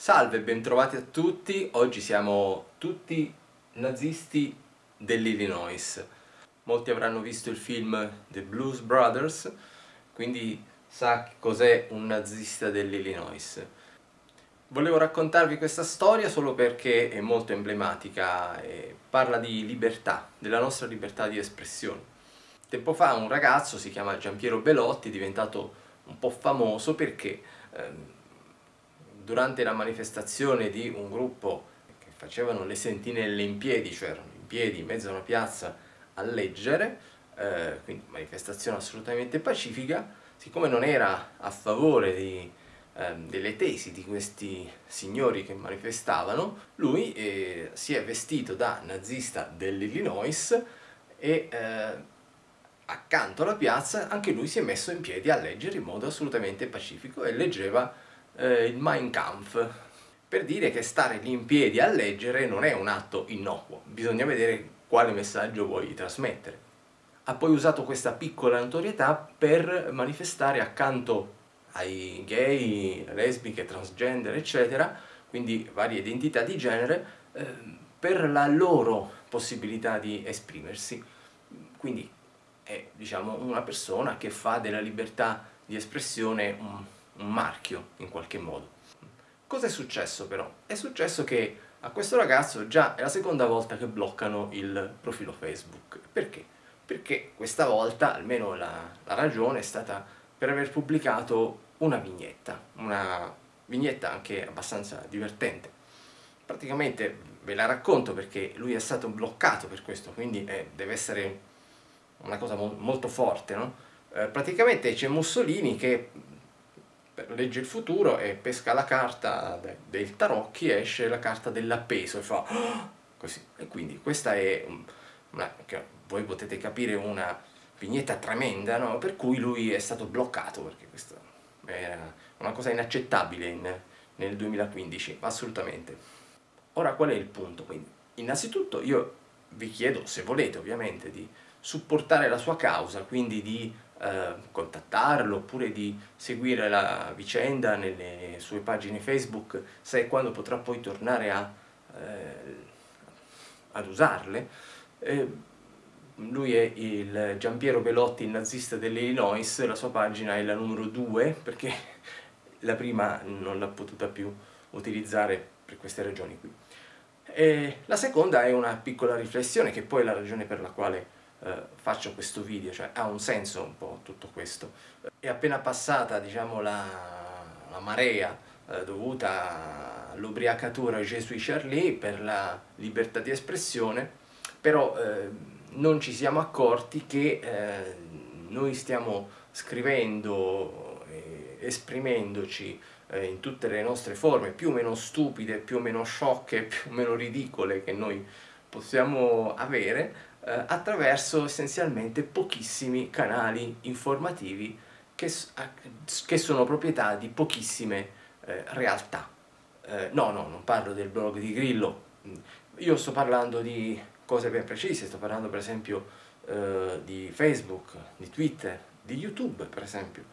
Salve, bentrovati a tutti. Oggi siamo tutti nazisti dell'Illinois. Molti avranno visto il film The Blues Brothers, quindi sa cos'è un nazista dell'Illinois. Volevo raccontarvi questa storia solo perché è molto emblematica e parla di libertà, della nostra libertà di espressione. Tempo fa un ragazzo, si chiama Giampiero Belotti, è diventato un po' famoso perché ehm, durante la manifestazione di un gruppo che facevano le sentinelle in piedi, cioè erano in piedi in mezzo a una piazza a leggere, eh, quindi manifestazione assolutamente pacifica, siccome non era a favore di, eh, delle tesi di questi signori che manifestavano, lui eh, si è vestito da nazista dell'Illinois e eh, accanto alla piazza anche lui si è messo in piedi a leggere in modo assolutamente pacifico e leggeva eh, il Mein Kampf, per dire che stare lì in piedi a leggere non è un atto innocuo, bisogna vedere quale messaggio vuoi trasmettere. Ha poi usato questa piccola notorietà per manifestare accanto ai gay, lesbiche, transgender, eccetera, quindi varie identità di genere, eh, per la loro possibilità di esprimersi. Quindi è diciamo, una persona che fa della libertà di espressione un un marchio in qualche modo. Cosa è successo però? È successo che a questo ragazzo già è la seconda volta che bloccano il profilo Facebook. Perché? Perché questa volta, almeno la, la ragione, è stata per aver pubblicato una vignetta, una vignetta anche abbastanza divertente. Praticamente ve la racconto perché lui è stato bloccato per questo, quindi eh, deve essere una cosa mo molto forte, no? eh, praticamente c'è Mussolini che legge il futuro e pesca la carta del tarocchi esce la carta dell'appeso e fa oh! così. E quindi questa è, una, voi potete capire, una vignetta tremenda, no? per cui lui è stato bloccato, perché questa è una cosa inaccettabile in, nel 2015, assolutamente. Ora qual è il punto? Quindi, innanzitutto io vi chiedo, se volete ovviamente, di supportare la sua causa, quindi di eh, contattarlo oppure di seguire la vicenda nelle sue pagine Facebook e quando potrà poi tornare a, eh, ad usarle. Eh, lui è il Giampiero Belotti, il nazista dell'Illinois, la sua pagina è la numero 2 perché la prima non l'ha potuta più utilizzare per queste ragioni qui. E la seconda è una piccola riflessione che poi è la ragione per la quale eh, faccio questo video, cioè ha un senso un po' tutto questo. È appena passata diciamo, la, la marea eh, dovuta all'ubriacatura Gesù Charlie per la libertà di espressione, però eh, non ci siamo accorti che eh, noi stiamo scrivendo, esprimendoci eh, in tutte le nostre forme, più o meno stupide, più o meno sciocche, più o meno ridicole che noi possiamo avere, eh, attraverso essenzialmente pochissimi canali informativi che, che sono proprietà di pochissime eh, realtà. Eh, no, no, non parlo del blog di Grillo, io sto parlando di cose ben precise, sto parlando per esempio eh, di Facebook, di Twitter, di YouTube per esempio.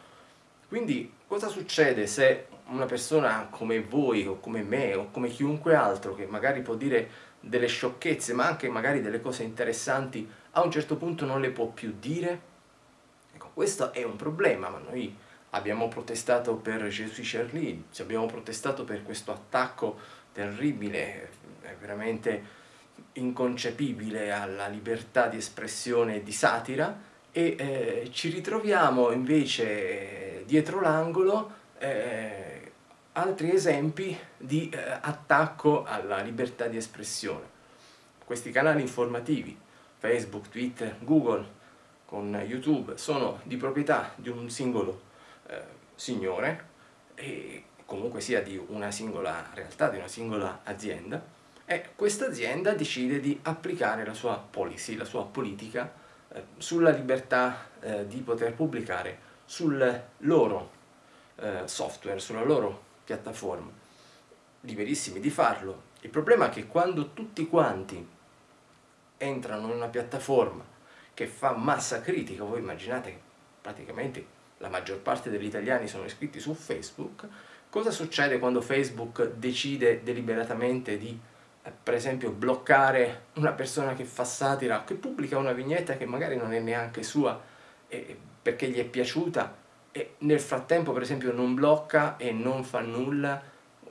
Quindi cosa succede se una persona come voi o come me o come chiunque altro che magari può dire delle sciocchezze ma anche magari delle cose interessanti a un certo punto non le può più dire? Ecco, questo è un problema, ma noi abbiamo protestato per Gesù Charlie, abbiamo protestato per questo attacco terribile, veramente inconcepibile alla libertà di espressione e di satira e eh, ci ritroviamo invece dietro l'angolo eh, altri esempi di eh, attacco alla libertà di espressione. Questi canali informativi, Facebook, Twitter, Google, con YouTube, sono di proprietà di un singolo eh, signore e comunque sia di una singola realtà, di una singola azienda e questa azienda decide di applicare la sua policy, la sua politica eh, sulla libertà eh, di poter pubblicare sul loro eh, software, sulla loro piattaforma, liberissimi di farlo. Il problema è che quando tutti quanti entrano in una piattaforma che fa massa critica, voi immaginate che praticamente la maggior parte degli italiani sono iscritti su Facebook, Cosa succede quando Facebook decide deliberatamente di, eh, per esempio, bloccare una persona che fa satira, che pubblica una vignetta che magari non è neanche sua eh, perché gli è piaciuta e nel frattempo, per esempio, non blocca e non fa nulla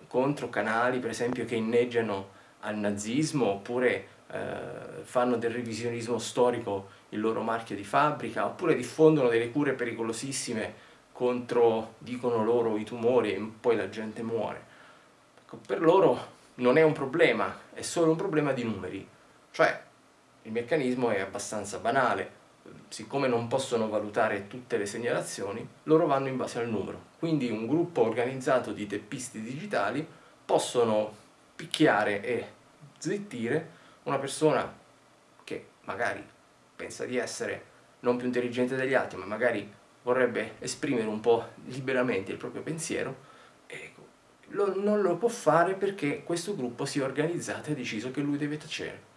contro canali, per esempio, che inneggiano al nazismo oppure eh, fanno del revisionismo storico il loro marchio di fabbrica oppure diffondono delle cure pericolosissime contro, dicono loro, i tumori e poi la gente muore. Ecco, per loro non è un problema, è solo un problema di numeri. Cioè, il meccanismo è abbastanza banale. Siccome non possono valutare tutte le segnalazioni, loro vanno in base al numero. Quindi un gruppo organizzato di teppisti digitali possono picchiare e zittire una persona che magari pensa di essere non più intelligente degli altri, ma magari vorrebbe esprimere un po' liberamente il proprio pensiero, ecco, lo, non lo può fare perché questo gruppo si è organizzato e ha deciso che lui deve tacere.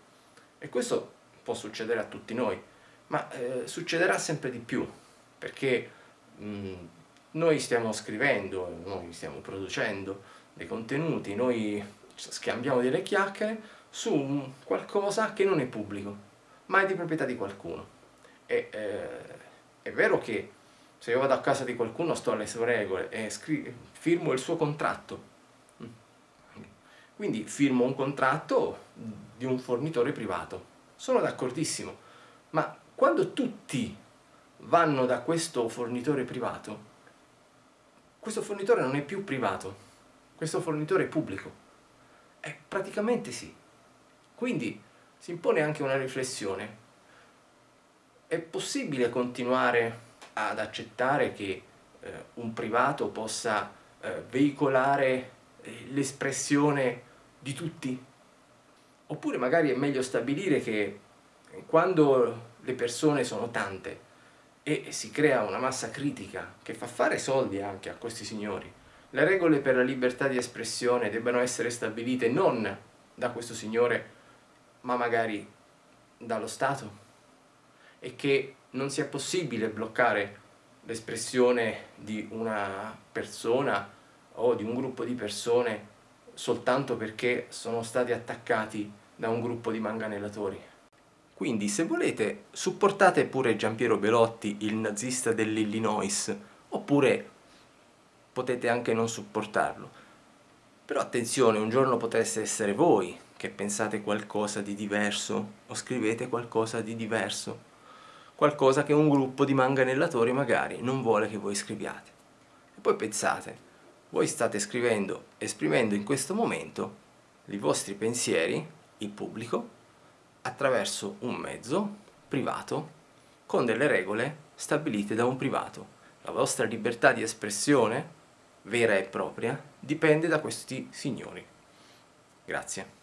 E questo può succedere a tutti noi, ma eh, succederà sempre di più, perché mh, noi stiamo scrivendo, noi stiamo producendo dei contenuti, noi scambiamo delle chiacchiere su qualcosa che non è pubblico, ma è di proprietà di qualcuno. E, eh, è vero che se io vado a casa di qualcuno sto alle sue regole e firmo il suo contratto. Quindi firmo un contratto di un fornitore privato. Sono d'accordissimo, ma quando tutti vanno da questo fornitore privato, questo fornitore non è più privato, questo fornitore è pubblico. Eh, praticamente sì. Quindi si impone anche una riflessione. È possibile continuare ad accettare che eh, un privato possa eh, veicolare eh, l'espressione di tutti? Oppure magari è meglio stabilire che quando le persone sono tante e si crea una massa critica che fa fare soldi anche a questi signori, le regole per la libertà di espressione debbano essere stabilite non da questo signore ma magari dallo Stato e che non sia possibile bloccare l'espressione di una persona o di un gruppo di persone soltanto perché sono stati attaccati da un gruppo di manganellatori. Quindi se volete supportate pure Giampiero Belotti, il nazista dell'Illinois, oppure potete anche non supportarlo. Però attenzione, un giorno potreste essere voi che pensate qualcosa di diverso o scrivete qualcosa di diverso qualcosa che un gruppo di manganellatori magari non vuole che voi scriviate. E poi pensate, voi state scrivendo, esprimendo in questo momento i vostri pensieri, il pubblico, attraverso un mezzo privato con delle regole stabilite da un privato. La vostra libertà di espressione, vera e propria, dipende da questi signori. Grazie.